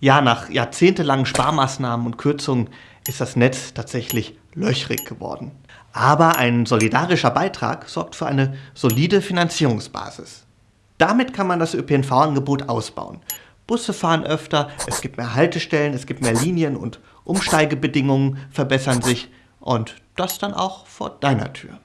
Ja, nach jahrzehntelangen Sparmaßnahmen und Kürzungen ist das Netz tatsächlich löchrig geworden. Aber ein solidarischer Beitrag sorgt für eine solide Finanzierungsbasis. Damit kann man das ÖPNV-Angebot ausbauen. Busse fahren öfter, es gibt mehr Haltestellen, es gibt mehr Linien und Umsteigebedingungen verbessern sich und das dann auch vor deiner Tür.